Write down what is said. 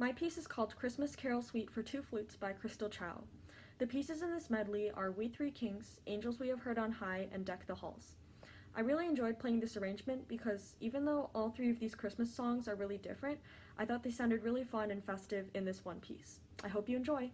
My piece is called Christmas Carol Suite for Two Flutes by Crystal Chow. The pieces in this medley are We Three Kings, Angels We Have Heard on High, and Deck the Halls. I really enjoyed playing this arrangement because even though all three of these Christmas songs are really different, I thought they sounded really fun and festive in this one piece. I hope you enjoy!